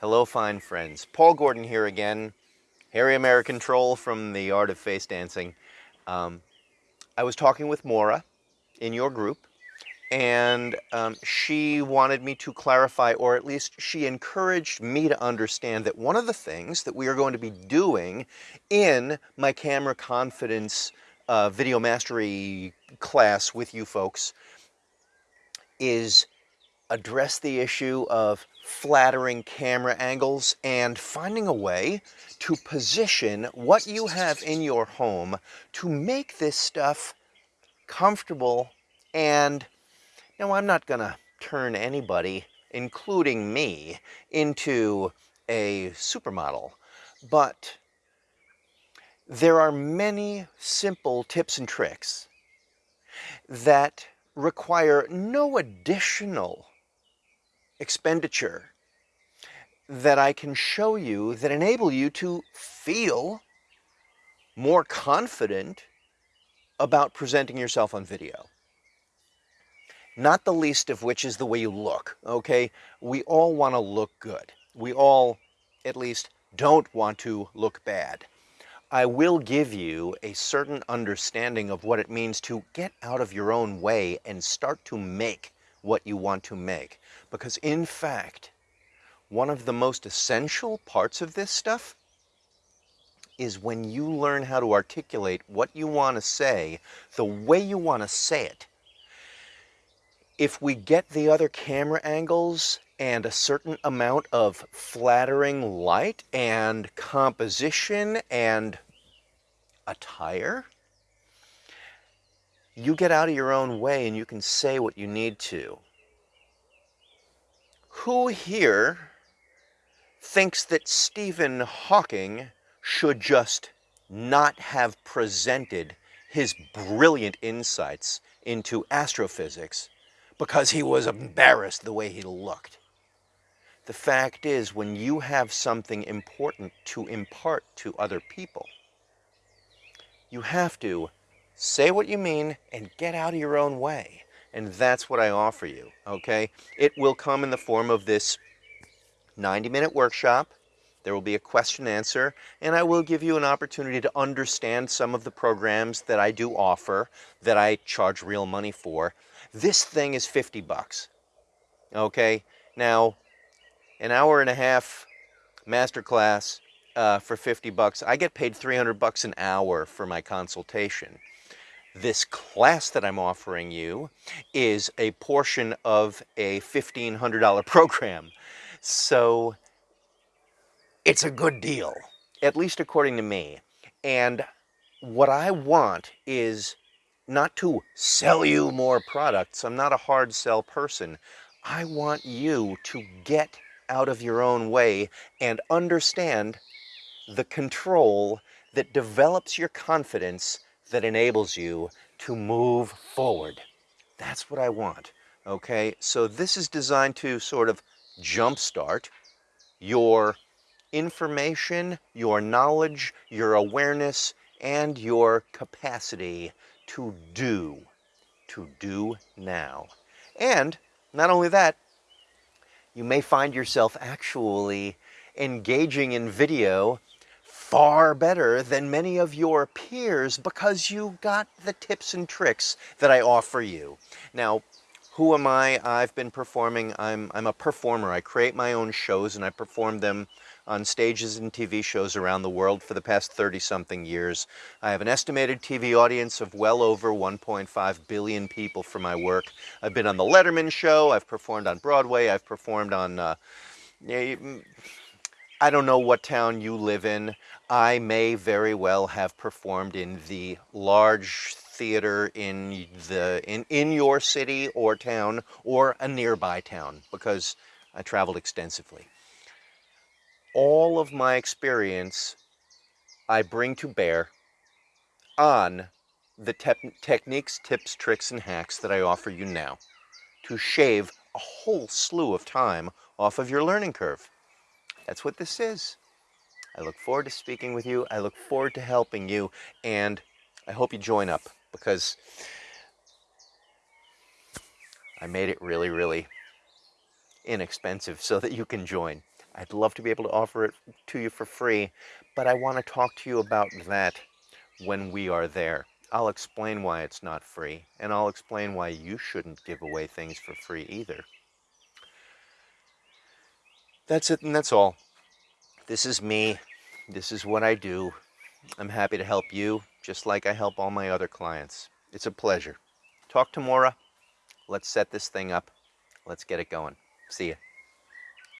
Hello, fine friends. Paul Gordon here again, hairy American troll from the Art of Face Dancing. Um, I was talking with Mora in your group, and um, she wanted me to clarify, or at least she encouraged me to understand that one of the things that we are going to be doing in my camera confidence uh, video mastery class with you folks is address the issue of flattering camera angles and finding a way to position what you have in your home to make this stuff comfortable and now I'm not gonna turn anybody including me into a supermodel but there are many simple tips and tricks that require no additional expenditure that I can show you that enable you to feel more confident about presenting yourself on video. Not the least of which is the way you look, okay? We all want to look good. We all, at least, don't want to look bad. I will give you a certain understanding of what it means to get out of your own way and start to make what you want to make. Because in fact, one of the most essential parts of this stuff is when you learn how to articulate what you want to say the way you want to say it. If we get the other camera angles and a certain amount of flattering light and composition and attire, you get out of your own way and you can say what you need to. Who here thinks that Stephen Hawking should just not have presented his brilliant insights into astrophysics because he was embarrassed the way he looked? The fact is, when you have something important to impart to other people, you have to say what you mean and get out of your own way. And that's what I offer you, okay? It will come in the form of this 90-minute workshop. There will be a question answer, and I will give you an opportunity to understand some of the programs that I do offer, that I charge real money for. This thing is 50 bucks, okay? Now, an hour and a half masterclass uh, for 50 bucks. I get paid 300 bucks an hour for my consultation. This class that I'm offering you is a portion of a $1,500 program. So it's a good deal, at least according to me. And what I want is not to sell you more products. I'm not a hard sell person. I want you to get out of your own way and understand the control that develops your confidence that enables you to move forward. That's what I want, okay? So this is designed to sort of jumpstart your information, your knowledge, your awareness, and your capacity to do, to do now. And not only that, you may find yourself actually engaging in video far better than many of your peers because you got the tips and tricks that I offer you. Now, who am I? I've been performing, I'm, I'm a performer. I create my own shows and I perform them on stages and TV shows around the world for the past 30-something years. I have an estimated TV audience of well over 1.5 billion people for my work. I've been on The Letterman Show, I've performed on Broadway, I've performed on... Uh, I don't know what town you live in. I may very well have performed in the large theater in the in, in your city or town or a nearby town because I traveled extensively. All of my experience I bring to bear on the te techniques, tips, tricks, and hacks that I offer you now to shave a whole slew of time off of your learning curve. That's what this is. I look forward to speaking with you. I look forward to helping you. And I hope you join up because I made it really, really inexpensive so that you can join. I'd love to be able to offer it to you for free, but I want to talk to you about that when we are there. I'll explain why it's not free, and I'll explain why you shouldn't give away things for free either. That's it, and that's all. This is me. This is what I do. I'm happy to help you, just like I help all my other clients. It's a pleasure. Talk to Maura. Let's set this thing up. Let's get it going. See ya.